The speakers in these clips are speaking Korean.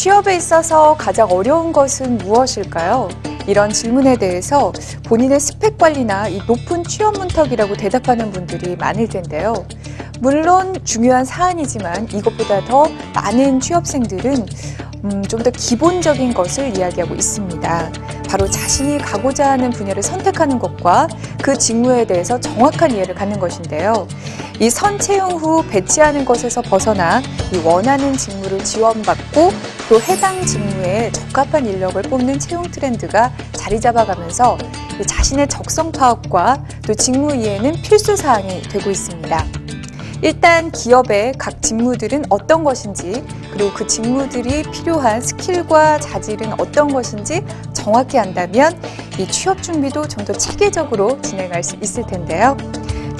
취업에 있어서 가장 어려운 것은 무엇일까요? 이런 질문에 대해서 본인의 스펙 관리나 이 높은 취업 문턱이라고 대답하는 분들이 많을 텐데요. 물론 중요한 사안이지만 이것보다 더 많은 취업생들은 음, 좀 더 기본적인 것을 이야기하고 있습니다. 바로 자신이 가고자 하는 분야를 선택하는 것과 그 직무에 대해서 정확한 이해를 갖는 것인데요. 이 선 채용 후 배치하는 것에서 벗어나 이 원하는 직무를 지원받고 또 해당 직무에 적합한 인력을 뽑는 채용 트렌드가 자리 잡아가면서 자신의 적성 파악과 또 직무 이해는 필수 사항이 되고 있습니다. 일단 기업의 각 직무들은 어떤 것인지 그리고 그 직무들이 필요한 스킬과 자질은 어떤 것인지 정확히 안다면 이 취업 준비도 좀 더 체계적으로 진행할 수 있을 텐데요.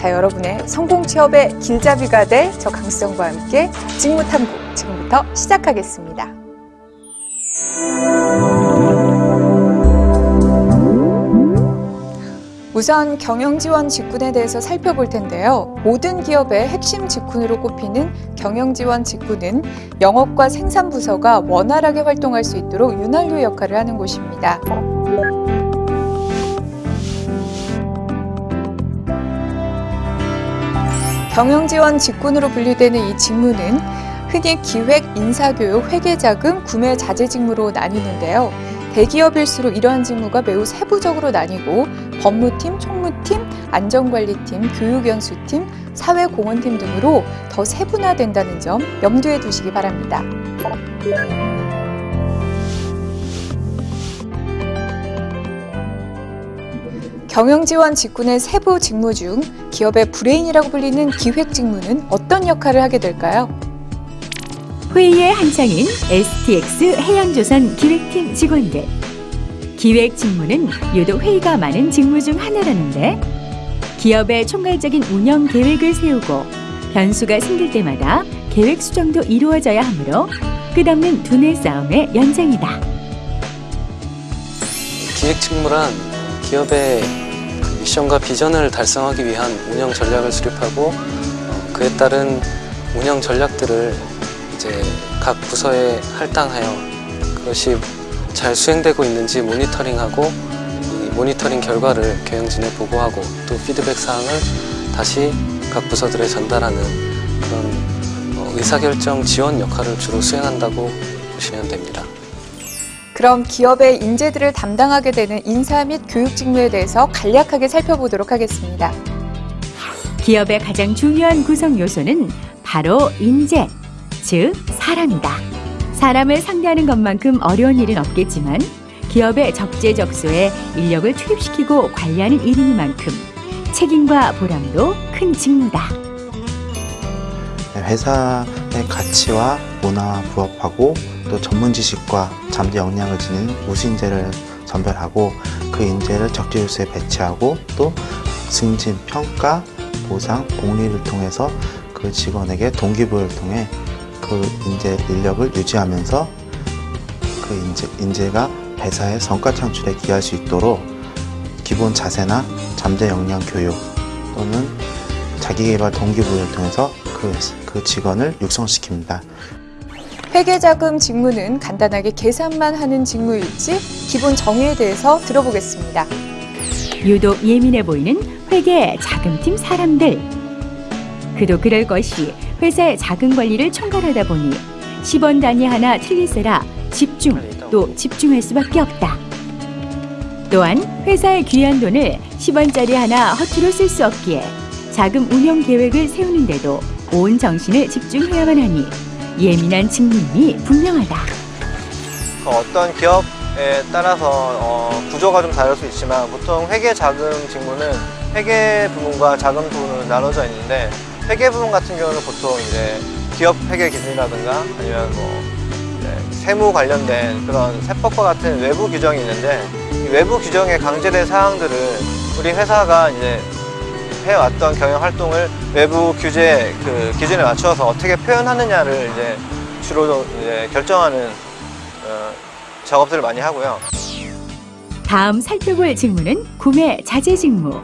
자, 여러분의 성공 취업의 길잡이가 될 저 강수정과 함께 직무 탐구 지금부터 시작하겠습니다. 우선 경영지원 직군에 대해서 살펴볼 텐데요. 모든 기업의 핵심 직군으로 꼽히는 경영지원 직군은 영업과 생산부서가 원활하게 활동할 수 있도록 윤활유 역할을 하는 곳입니다. 경영지원 직군으로 분류되는 이 직무는 흔히 기획, 인사교육, 회계자금, 구매 자재 직무로 나뉘는데요. 대기업일수록 이러한 직무가 매우 세부적으로 나뉘고 법무팀, 총무팀, 안전관리팀, 교육연수팀, 사회공헌팀 등으로 더 세분화된다는 점 염두에 두시기 바랍니다. 경영지원 직군의 세부 직무 중 기업의 브레인이라고 불리는 기획 직무는 어떤 역할을 하게 될까요? 회의에 한창인 STX 해양조선 기획팀 직원들. 기획 직무는 유독 회의가 많은 직무 중 하나라는데 기업의 총괄적인 운영 계획을 세우고 변수가 생길 때마다 계획 수정도 이루어져야 하므로 끝없는 두뇌 싸움의 연장이다. 기획 직무란 기업의 그 미션과 비전을 달성하기 위한 운영 전략을 수립하고 어, 그에 따른 운영 전략들을 이제 각 부서에 할당하여 그것이 잘 수행되고 있는지 모니터링하고 이 모니터링 결과를 경영진에 보고하고 또 피드백 사항을 다시 각 부서들에 전달하는 그런 어, 의사결정 지원 역할을 주로 수행한다고 보시면 됩니다. 그럼 기업의 인재들을 담당하게 되는 인사 및 교육 직무에 대해서 간략하게 살펴보도록 하겠습니다. 기업의 가장 중요한 구성 요소는 바로 인재, 즉 사람이다. 사람을 상대하는 것만큼 어려운 일은 없겠지만 기업의 적재적소에 인력을 투입시키고 관리하는 일이니만큼 책임과 보람도 큰 직무다. 회사 의 가치와 문화와 부합하고 또 전문 지식과 잠재 역량을 지닌 우수인재를 선별하고 그 인재를 적재조서에 배치하고 또 승진, 평가, 보상, 복리를 통해서 그 직원에게 동기부여를 통해 그 인재 인력을 유지하면서 그 인재, 인재가 회사의 성과 창출에 기할 수 있도록 기본 자세나 잠재 역량 교육 또는 자기개발 동기부여를 통해서 그, 그 직원을 육성시킵니다. 회계자금 직무는 간단하게 계산만 하는 직무일지 기본 정의에 대해서 들어보겠습니다. 유독 예민해 보이는 회계 자금팀 사람들. 그도 그럴 것이 회사의 자금 관리를 총괄하다 보니 10원 단위 하나 틀리세라 집중 또 집중할 수밖에 없다. 또한 회사의 귀한 돈을 10원짜리 하나 허투루 쓸 수 없기에 자금 운영 계획을 세우는데도 온 정신을 집중해야만 하니 예민한 측면이 분명하다. 그 어떤 기업에 따라서 어, 구조가 좀 다를 수 있지만 보통 회계 자금 직무는 회계 부문과 자금 부문으로 나눠져 있는데 회계 부문 같은 경우는 보통 이제 기업 회계 기준이라든가 아니면 뭐 세무 관련된 그런 세법과 같은 외부 규정이 있는데 이 외부 규정에 강제된 사항들을 우리 회사가 이제 해왔던 경영 활동을 외부 규제 그 기준에 맞춰서 어떻게 표현하느냐를 이제 주로 이제 결정하는 어, 작업들을 많이 하고요. 다음 살펴볼 직무는 구매 자재 직무.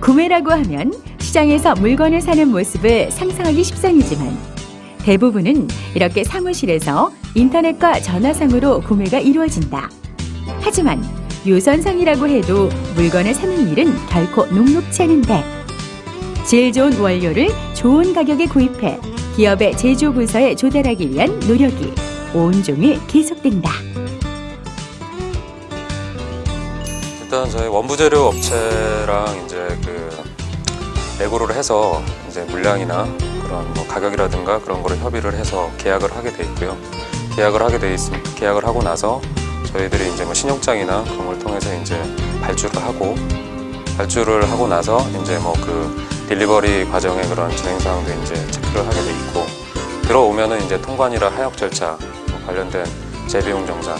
구매라고 하면 시장에서 물건을 사는 모습을 상상하기 십상이지만 대부분은 이렇게 사무실에서 인터넷과 전화상으로 구매가 이루어진다. 하지만 유선상이라고 해도 물건을 사는 일은 결코 녹록치 않은데 질 좋은 원료를 좋은 가격에 구입해 기업의 제조 부서에 조달하기 위한 노력이 온종일 계속된다. 일단 저희 원부재료 업체랑 이제 그 내고를 해서 이제 물량이나 그런 뭐 가격이라든가 그런 거를 협의를 해서 계약을 하게 돼 있고요. 계약을 하게 돼 있, 계약을 하고 나서 저희들이 이제 뭐 신용장이나 그런 걸 통해서 이제 발주를 하고 발주를 하고 나서 이제 뭐 그 딜리버리 과정의 그런 진행 사항도 이제 체크를 하게 돼 있고 들어오면은 이제 통관이라 하역 절차 뭐 관련된 재비용 정산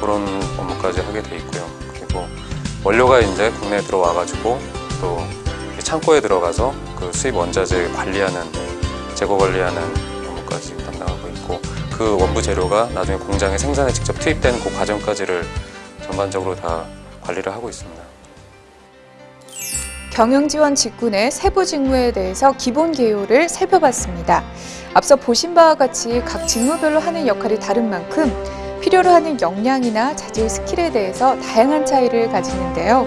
그런 업무까지 하게 돼 있고요. 그리고 원료가 이제 국내에 들어와 가지고 또 창고에 들어가서 그 수입 원자재 관리하는 재고 관리하는 그 원부 재료가 나중에 공장에 생산에 직접 투입되는 그 과정까지를 전반적으로 다 관리를 하고 있습니다. 경영지원 직군의 세부 직무에 대해서 기본 개요를 살펴봤습니다. 앞서 보신 바와 같이 각 직무별로 하는 역할이 다른 만큼 필요로 하는 역량이나 자질 스킬에 대해서 다양한 차이를 가지는데요.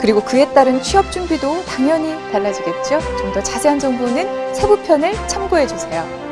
그리고 그에 따른 취업 준비도 당연히 달라지겠죠. 좀 더 자세한 정보는 세부편을 참고해 주세요.